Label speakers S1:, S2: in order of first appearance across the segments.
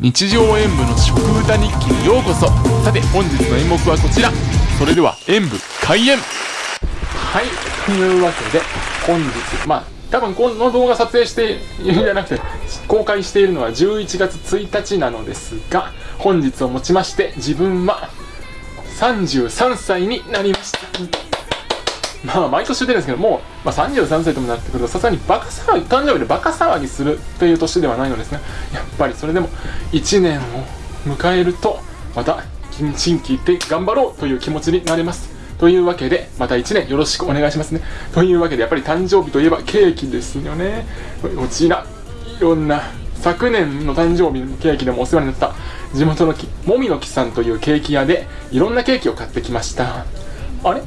S1: 日常演舞の食歌日記にようこそ。さて本日の演目はこちら。それでは演舞開演。はい。というわけで本日まあ多分この動画撮影しているんじゃなくて公開しているのは11月1日なのですが本日をもちまして自分は33歳になりました。まあ毎年言ってるんですけどもう、まあ、33歳ともなってくるとさすがにバカ騒ぎ誕生日でバカ騒ぎするという年ではないのですがやっぱりそれでも1年を迎えるとまた心機一転頑張ろうという気持ちになれます。というわけでまた1年よろしくお願いしますね。というわけでやっぱり誕生日といえばケーキですよね。こちらいろんな昨年の誕生日のケーキでもお世話になった地元の木もみの木さんというケーキ屋でいろんなケーキを買ってきました。あれ？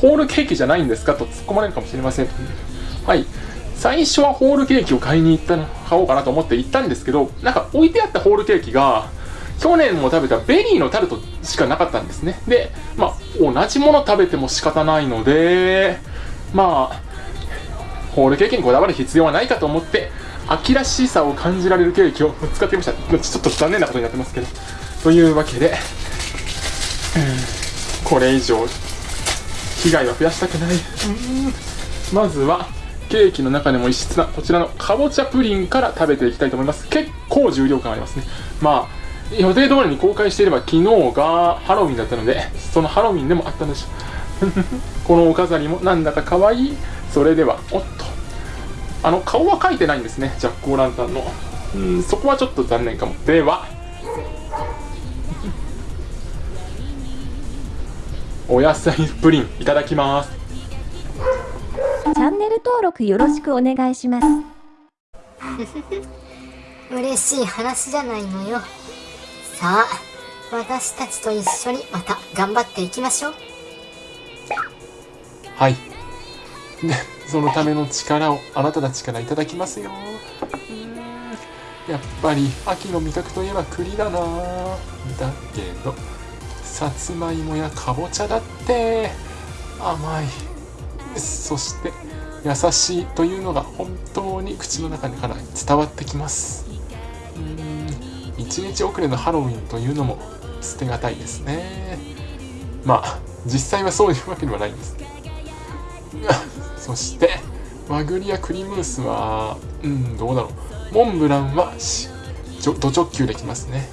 S1: ホールケーキじゃないんですかと突っ込まれるかもしれません。はい。最初はホールケーキを買いに行った買おうかなと思って行ったんですけどなんか置いてあったホールケーキが去年も食べたベリーのタルトしかなかったんですね。でまあ同じもの食べても仕方ないのでまあホールケーキにこだわる必要はないかと思って秋らしさを感じられるケーキを使ってみました。ちょっと残念なことになってますけど。というわけで、うん、これ以上被害は増やしたくない。まずはケーキの中でも異質なこちらのかぼちゃプリンから食べていきたいと思います。結構重量感ありますね。まあ予定通りに公開していれば昨日がハロウィンだったのでそのハロウィンでもあったんでしょうこのお飾りもなんだか可愛い。それではおっと。あの顔は描いてないんですね。ジャック・オー・ランタンの。うん。そこはちょっと残念かも。ではお野菜プリンいただきます。
S2: チャンネル登録よろしくお願いします。
S3: 嬉しい話じゃないのよ。さあ私たちと一緒にまた頑張っていきましょう。
S1: はい。でそのための力をあなたたちからいただきますよ。やっぱり秋の味覚といえば栗だな。だけどさつまいもやかぼちゃだって。甘い。そして優しいというのが本当に口の中から伝わってきます。うん。一日遅れのハロウィンというのも捨てがたいですね。まあ実際はそういうわけではないんです。そして和栗や栗ムースはうんどうだろう。モンブランはド直球できますね。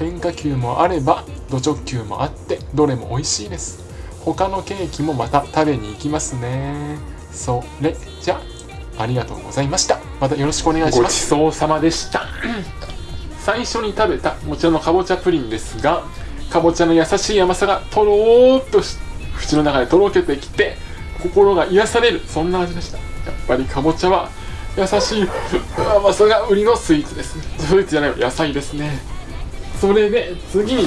S1: 変化球もあればド直球もあってどれも美味しいです。他のケーキもまた食べに行きますね。それじゃありがとうございました。またよろしくお願いします。ごちそうさまでした。最初に食べたこちらのかぼちゃプリンですがかぼちゃの優しい甘さがとろーっと口の中でとろけてきて心が癒されるそんな味でした。やっぱりかぼちゃは優しい甘さが売りのスイーツですスイーツじゃない野菜ですねそれで次に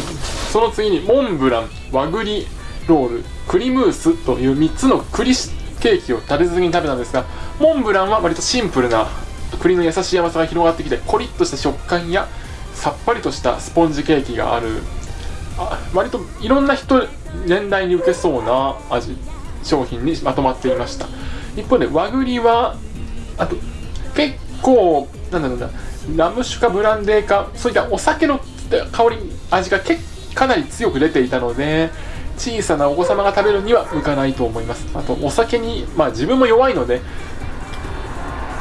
S1: その次にモンブラン和栗ロール栗ムースという3つの栗ケーキを立て続けに食べたんですがモンブランは割とシンプルな栗の優しい甘さが広がってきてコリッとした食感やさっぱりとしたスポンジケーキがある。あ割といろんな人年代に受けそうな味商品にまとまっていました。一方で和栗はあと結構なんだろうなラム酒かブランデーかそういったお酒の香り味がかなり強く出ていたので小さなお子様が食べるには向かないと思います。あとお酒にまあ自分も弱いので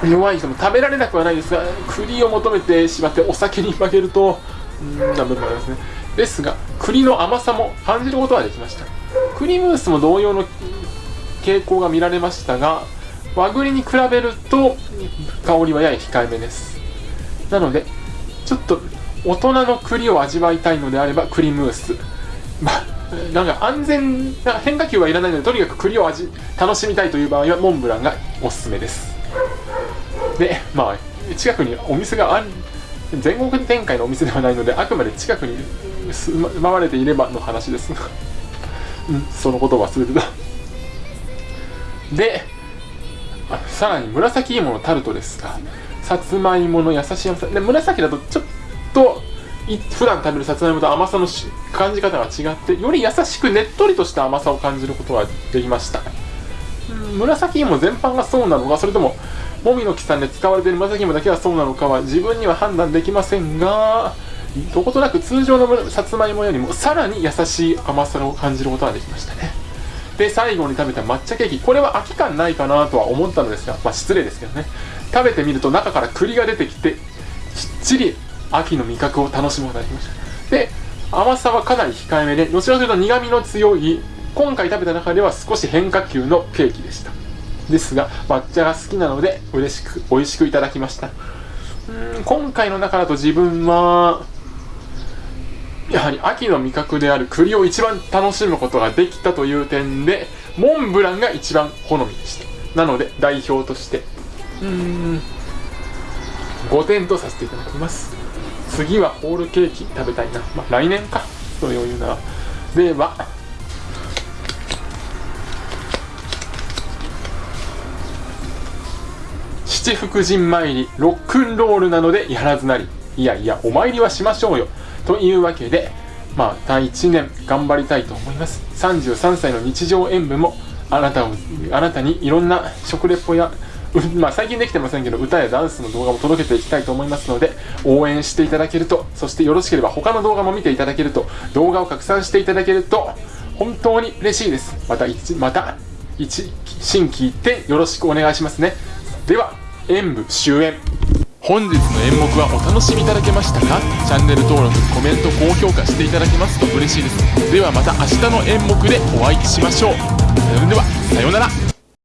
S1: 弱い人も食べられなくはないですが栗を求めてしまってお酒に負けるとうんな部分もありますね。ですが栗の甘さも感じることができました。栗ムースも同様の傾向が見られましたが和栗に比べると香りはやや控えめです。なのでちょっと大人の栗を味わいたいのであれば栗ムース。まあなんか安全な変化球はいらないのでとにかく栗を味楽しみたいという場合はモンブランがおすすめです。でまあ近くにお店がある全国展開のお店ではないのであくまで近くに住まわれていればの話です。が うんそのことを忘れてた。でさらに紫芋のタルトですがさつまいもの優しい甘さ。で紫だとちょっと普段食べるさつまいもと甘さの感じ方が違ってより優しくねっとりとした甘さを感じることができました。紫芋全般がそうなのかそれとももみの木さんで使われている紫芋だけはそうなのかは自分には判断できませんがどことなく通常のさつまいもよりもさらに優しい甘さを感じることができましたね。で最後に食べた抹茶ケーキ。これは飽き感ないかなとは思ったのですがまあ失礼ですけどね。食べてみると中から栗が出てきてきっちり秋の味覚を楽しむことができました。で甘さはかなり控えめでどちらかというと苦みの強い今回食べた中では少し変化球のケーキでした。ですが抹茶が好きなので嬉しく美味しくいただきました。うん今回の中だと自分はやはり秋の味覚である栗を一番楽しむことができたという点でモンブランが一番好みでした。なので代表としてうーん5点とさせていただきます。次はホールケーキ食べたいな、まあ、来年か。そういうなでは七福神参りロックンロールなのでやらずなり。いやいやお参りはしましょうよ。というわけでまた1年頑張りたいと思います。33歳の日常演舞もあなたをあなたにいろんな食レポや まあ、最近できてませんけど歌やダンスの動画も届けていきたいと思いますので応援していただけるとそしてよろしければ他の動画も見ていただけると動画を拡散していただけると本当に嬉しいです。また一また一新規一点よろしくお願いしますね。では演舞終演。本日の演目はお楽しみいただけましたか？チャンネル登録コメント高評価していただけますと嬉しいです。ではまた明日の演目でお会いしましょう。それではさようなら。